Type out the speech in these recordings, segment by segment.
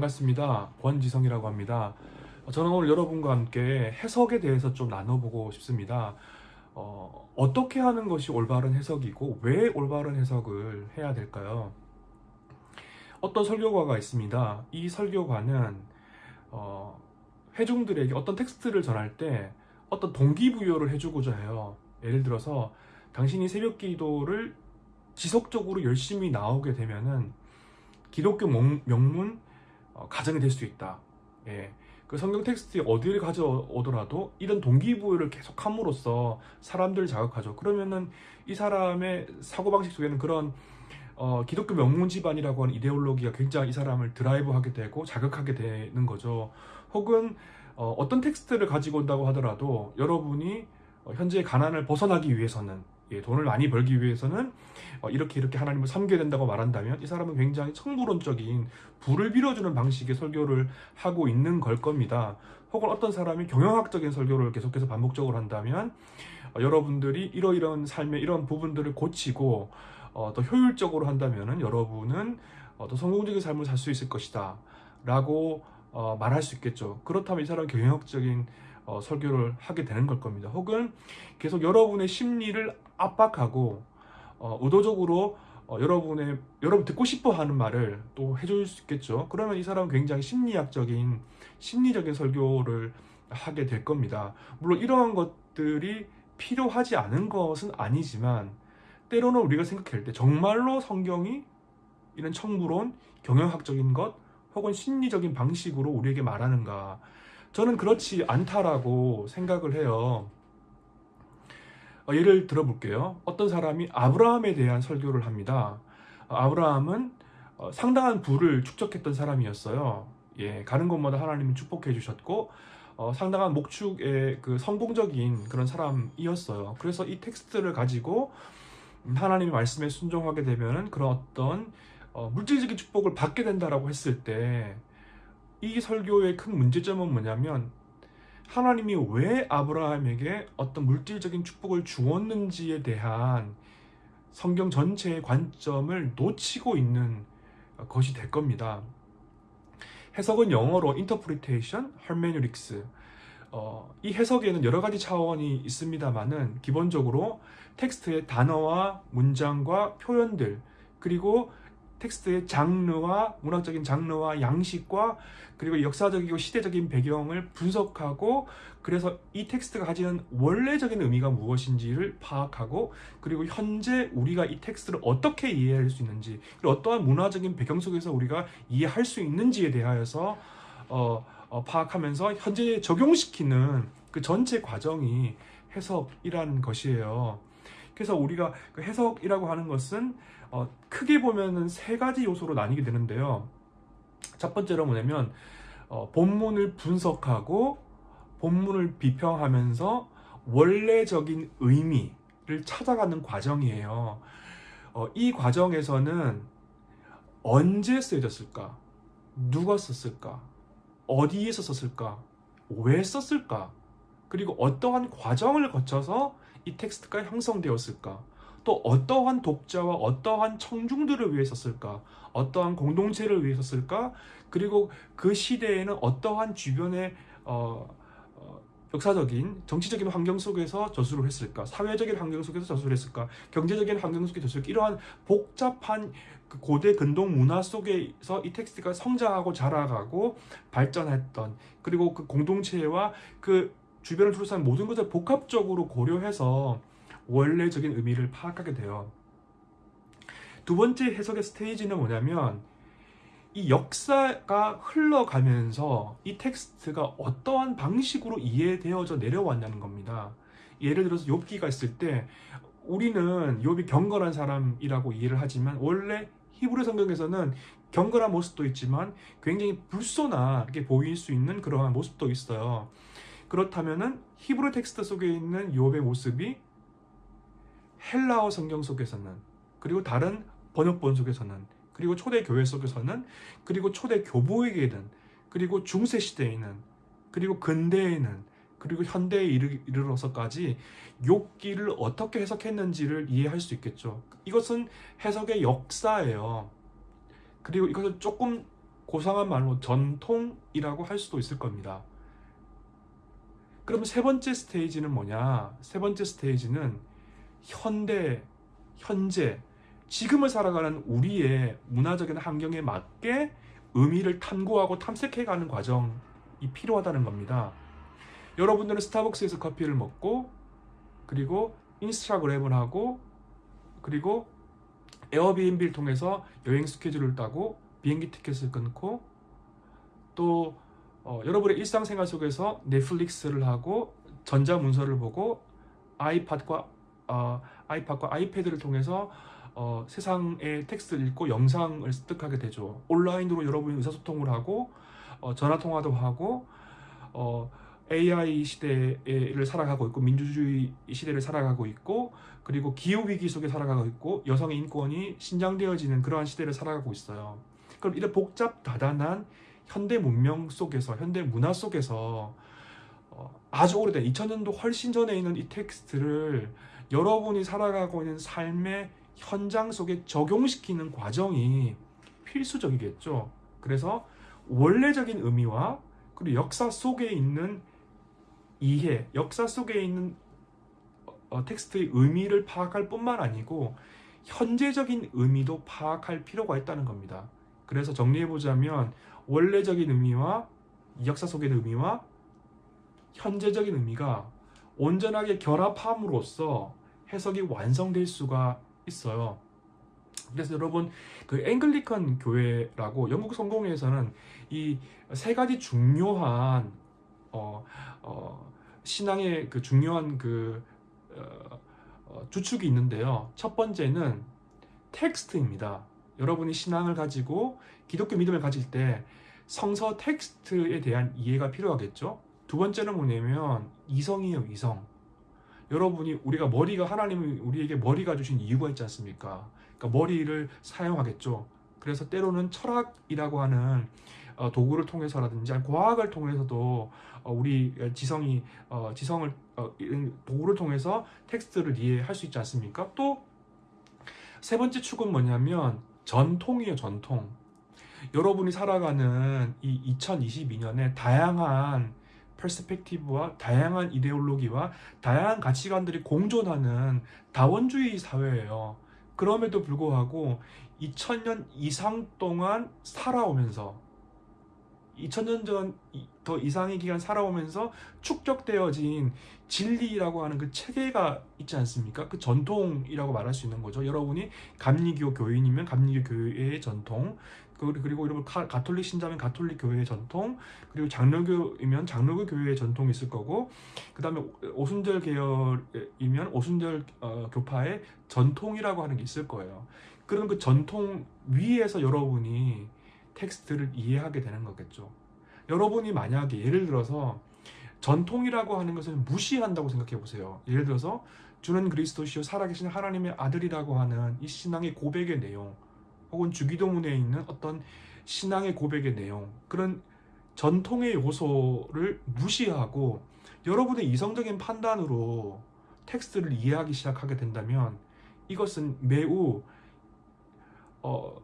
반갑습니다. 권지성이라고 합니다. 저는 오늘 여러분과 함께 해석에 대해서 좀 나눠보고 싶습니다. 어, 어떻게 하는 것이 올바른 해석이고 왜 올바른 해석을 해야 될까요? 어떤 설교가가 있습니다. 이 설교가는 어, 회중들에게 어떤 텍스트를 전할 때 어떤 동기부여를 해주고자 해요. 예를 들어서 당신이 새벽 기도를 지속적으로 열심히 나오게 되면은 기독교 명- 명문 어, 가정이 될 수 있다. 예. 그 성경 텍스트에 어디를 가져오더라도 이런 동기부여를 계속 함으로써 사람들을 자극하죠. 그러면은 이 사람의 사고방식 속에는 그런 어, 기독교 명문 집안이라고 하는 이데올로기가 굉장히 이 사람을 드라이브하게 되고 자극하게 되는 거죠. 혹은 어, 떤 텍스트를 가지고 온다고 하더라도 여러분이 어, 현재 가난을 벗어나기 위해서는 예, 돈을 많이 벌기 위해서는 어, 이렇게 이렇게 하나님을 섬겨야 된다고 말한다면 이 사람은 굉장히 청부론적인 불을 빌어주는 방식의 설교를 하고 있는 걸 겁니다. 혹은 어떤 사람이 경영학적인 설교를 계속해서 반복적으로 한다면 어, 여러분들이 이러이러한 삶의 이런 부분들을 고치고 어, 더 효율적으로 한다면 여러분은 어, 더 성공적인 삶을 살 수 있을 것이다 라고 어, 말할 수 있겠죠. 그렇다면 이 사람은 경영학적인 어, 설교를 하게 되는 걸 겁니다. 혹은 계속 여러분의 심리를 압박하고 어, 의도적으로 어, 여러분의 여러분 듣고 싶어 하는 말을 또 해줄 수 있겠죠. 그러면 이 사람은 굉장히 심리학적인 심리적인 설교를 하게 될 겁니다. 물론 이러한 것들이 필요하지 않은 것은 아니지만 때로는 우리가 생각할 때 정말로 성경이 이런 청부론, 경영학적인 것 혹은 심리적인 방식으로 우리에게 말하는가 저는 그렇지 않다라고 생각을 해요. 어, 예를 들어 볼게요. 어떤 사람이 아브라함에 대한 설교를 합니다. 어, 아브라함은 어, 상당한 부를 축적했던 사람이었어요. 예, 가는 곳마다 하나님이 축복해 주셨고 어, 상당한 목축의 그 성공적인 그런 사람이었어요. 그래서 이 텍스트를 가지고 하나님의 말씀에 순종하게 되면은 그런 어떤 어, 물질적인 축복을 받게 된다라고 했을 때 이 설교의 큰 문제점은 뭐냐면 하나님이 왜 아브라함에게 어떤 물질적인 축복을 주었는지에 대한 성경 전체의 관점을 놓치고 있는 것이 될 겁니다. 해석은 영어로 interpretation, hermeneutics. 어, 이 해석에는 여러 가지 차원이 있습니다만은 기본적으로 텍스트의 단어와 문장과 표현들 그리고 텍스트의 장르와 문학적인 장르와 양식과 그리고 역사적이고 시대적인 배경을 분석하고 그래서 이 텍스트가 가지는 원래적인 의미가 무엇인지를 파악하고 그리고 현재 우리가 이 텍스트를 어떻게 이해할 수 있는지 그리고 어떠한 문화적인 배경 속에서 우리가 이해할 수 있는지에 대하여서 어, 어, 파악하면서 현재 적용시키는 그 전체 과정이 해석이라는 것이에요. 그래서 우리가 그 해석이라고 하는 것은 어, 크게 보면은 세 가지 요소로 나뉘게 되는데요. 첫 번째로 뭐냐면 어, 본문을 분석하고 본문을 비평하면서 원래적인 의미를 찾아가는 과정이에요. 어, 이 과정에서는 언제 쓰여졌을까? 누가 썼을까? 어디에서 썼을까? 왜 썼을까? 그리고 어떠한 과정을 거쳐서 이 텍스트가 형성되었을까? 또 어떠한 독자와 어떠한 청중들을 위해 썼을까? 어떠한 공동체를 위해 썼을까? 그리고 그 시대에는 어떠한 주변의 어, 어, 역사적인 정치적인 환경 속에서 저술을 했을까? 사회적인 환경 속에서 저술을 했을까? 경제적인 환경 속에서 저술을 이러한 복잡한 그 고대 근동 문화 속에서 이 텍스트가 성장하고 자라가고 발전했던 그리고 그 공동체와 그 주변을 둘러싼 모든 것을 복합적으로 고려해서 원래적인 의미를 파악하게 돼요. 두 번째 해석의 스테이지는 뭐냐면 이 역사가 흘러가면서 이 텍스트가 어떠한 방식으로 이해되어져 내려왔냐는 겁니다. 예를 들어서 욥기가 있을 때 우리는 욥이 경건한 사람이라고 이해를 하지만 원래 히브리 성경에서는 경건한 모습도 있지만 굉장히 불손하게 보일 수 있는 그러한 모습도 있어요. 그렇다면은 히브리 텍스트 속에 있는 욥의 모습이 헬라어 성경 속에서는 그리고 다른 번역본 속에서는 그리고 초대 교회 속에서는 그리고 초대 교보에게는 그리고 중세 시대에는 그리고 근대에는 그리고 현대에 이르, 이르러서까지 욥기를 어떻게 해석했는지를 이해할 수 있겠죠. 이것은 해석의 역사예요. 그리고 이것을 조금 고상한 말로 전통이라고 할 수도 있을 겁니다. 그럼 세 번째 스테이지는 뭐냐? 세 번째 스테이지는 현대, 현재, 지금을 살아가는 우리의 문화적인 환경에 맞게 의미를 탐구하고 탐색해가는 과정이 필요하다는 겁니다. 여러분들은 스타벅스에서 커피를 먹고 그리고 인스타그램을 하고 그리고 에어비앤비를 통해서 여행 스케줄을 따고 비행기 티켓을 끊고 또 어, 여러분의 일상생활 속에서 넷플릭스를 하고 전자문서를 보고 아이팟과 어, 아이팟과 아이패드를 통해서 어, 세상의 텍스트를 읽고 영상을 습득하게 되죠. 온라인으로 여러분이 의사소통을 하고 어, 전화통화도 하고 어, AI 시대를 살아가고 있고 민주주의 시대를 살아가고 있고 그리고 기후 위기 속에 살아가고 있고 여성의 인권이 신장되어지는 그러한 시대를 살아가고 있어요. 그럼 이런 복잡 다단한 현대 문명 속에서 현대 문화 속에서 어, 아주 오래된 2000년도 훨씬 전에 있는 이 텍스트를 여러분이 살아가고 있는 삶의 현장 속에 적용시키는 과정이 필수적이겠죠. 그래서 원래적인 의미와 그리고 역사 속에 있는 이해, 역사 속에 있는 어, 텍스트의 의미를 파악할 뿐만 아니고 현재적인 의미도 파악할 필요가 있다는 겁니다. 그래서 정리해보자면 원래적인 의미와 역사 속의 의미와 현재적인 의미가 온전하게 결합함으로써 해석이 완성될 수가 있어요. 그래서 여러분 그 앵글리컨 교회라고 영국 성공회에서는 이 세 가지 중요한 어, 어, 신앙의 그 중요한 그 어, 어, 주축이 있는데요. 첫 번째는 텍스트입니다. 여러분이 신앙을 가지고 기독교 믿음을 가질 때 성서 텍스트에 대한 이해가 필요하겠죠. 두 번째는 뭐냐면 이성이에요, 이성. 여러분이 우리가 머리가 하나님이 우리에게 머리가 주신 이유가 있지 않습니까? 그러니까 머리를 사용하겠죠. 그래서 때로는 철학이라고 하는 어, 도구를 통해서라든지 과학을 통해서도 어, 우리 지성이 어, 지성을 도구를 통해서 텍스트를 이해할 수 있지 않습니까? 또 세 번째 축은 뭐냐면 전통이에요, 전통. 여러분이 살아가는 이 2022년에 다양한 퍼스펙티브와 다양한 이데올로기와 다양한 가치관들이 공존하는 다원주의 사회예요. 그럼에도 불구하고 2000년 이상 동안 살아오면서 2000년 전 더 이상의 기간 살아오면서 축적되어진 진리라고 하는 그 체계가 있지 않습니까? 그 전통이라고 말할 수 있는 거죠. 여러분이 감리교 교인이면 감리교 교회의 전통, 그리고 여러분 가톨릭 신자면 가톨릭 교회의 전통, 그리고 장로교이면 장로교 교회의 전통이 있을 거고, 그 다음에 오순절 계열이면 오순절 어, 교파의 전통이라고 하는 게 있을 거예요. 그런 그 전통 위에서 여러분이 텍스트를 이해하게 되는 거겠죠. 여러분이 만약에 예를 들어서 전통이라고 하는 것을 무시한다고 생각해 보세요. 예를 들어서 주는 그리스도시요 살아계신 하나님의 아들이라고 하는 이 신앙의 고백의 내용 혹은 주기도문에 있는 어떤 신앙의 고백의 내용 그런 전통의 요소를 무시하고 여러분의 이성적인 판단으로 텍스트를 이해하기 시작하게 된다면 이것은 매우 어,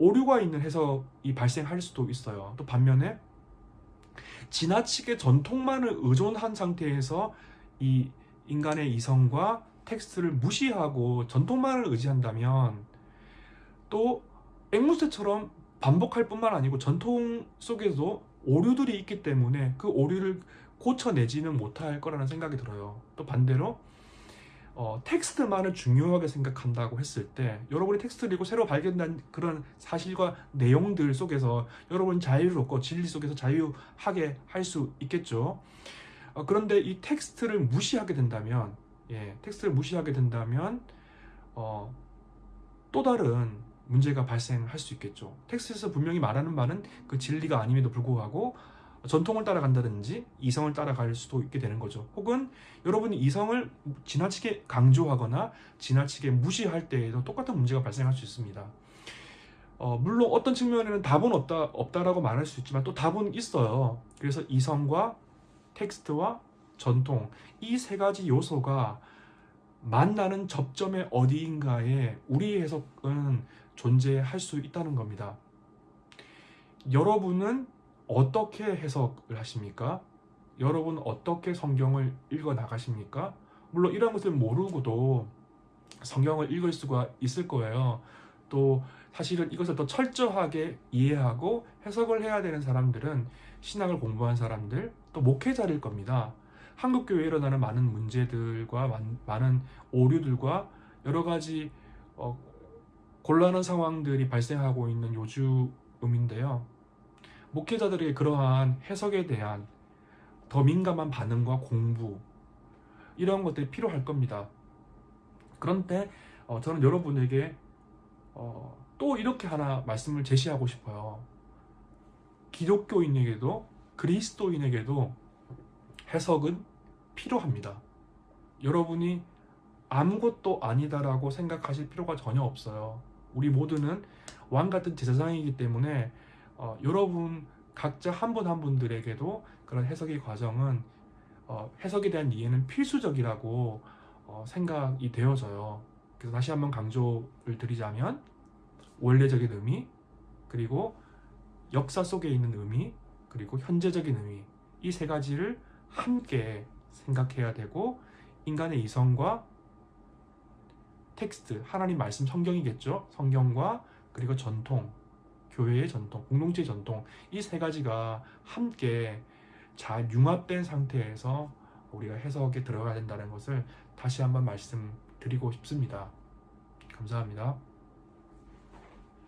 오류가 있는 해석이 발생할 수도 있어요. 또 반면에 지나치게 전통만을 의존한 상태에서 이 인간의 이성과 텍스트를 무시하고 전통만을 의지한다면 또 앵무새처럼 반복할 뿐만 아니고 전통 속에도 오류들이 있기 때문에 그 오류를 고쳐내지는 못할 거라는 생각이 들어요. 또 반대로 어, 텍스트만을 중요하게 생각한다고 했을 때 여러분이 텍스트를 읽고 새로 발견된 그런 사실과 내용들 속에서 여러분 자유롭고 진리 속에서 자유하게 할 수 있겠죠. 어, 그런데 이 텍스트를 무시하게 된다면 예, 텍스트를 무시하게 된다면 어, 또 다른 문제가 발생할 수 있겠죠. 텍스트에서 분명히 말하는 바는 그 진리가 아님에도 불구하고 전통을 따라간다든지 이성을 따라갈 수도 있게 되는 거죠. 혹은 여러분이 이성을 지나치게 강조하거나 지나치게 무시할 때에도 똑같은 문제가 발생할 수 있습니다. 어, 물론 어떤 측면에는 답은 없다, 없다라고 말할 수 있지만 또 답은 있어요. 그래서 이성과 텍스트와 전통 이 세 가지 요소가 만나는 접점의 어디인가에 우리 해석은 존재할 수 있다는 겁니다. 여러분은 어떻게 해석을 하십니까? 여러분 어떻게 성경을 읽어 나가십니까? 물론 이런 것을 모르고도 성경을 읽을 수가 있을 거예요. 또 사실은 이것을 더 철저하게 이해하고 해석을 해야 되는 사람들은 신학을 공부한 사람들 또 목회자일 겁니다. 한국 교회에 일어나는 많은 문제들과 많- 많은 오류들과 여러 가지 어, 곤란한 상황들이 발생하고 있는 요즘인데요. 목회자들에게 그러한 해석에 대한 더 민감한 반응과 공부 이런 것들이 필요할 겁니다. 그런데 어, 저는 여러분에게 어, 또 이렇게 하나 말씀을 제시하고 싶어요. 기독교인에게도 그리스도인에게도 해석은 필요합니다. 여러분이 아무것도 아니다라고 생각하실 필요가 전혀 없어요. 우리 모두는 왕 같은 제사장이기 때문에 어, 여러분 각자 한분한 분들에게도 그런 해석의 과정은 어, 해석에 대한 이해는 필수적이라고 어, 생각이 되어져요. 그래서 다시 한번 강조를 드리자면 원래적인 의미 그리고 역사 속에 있는 의미 그리고 현재적인 의미. 이 세 가지를 함께 생각해야 되고 인간의 이성과 텍스트 하나님 말씀 성경이겠죠? 성경과 그리고 전통 교회의 전통 공동체의 전통 이 세 가지가 함께 잘 융합된 상태에서 우리가 해석에 들어가야 된다는 것을 다시 한번 말씀드리고 싶습니다 감사합니다.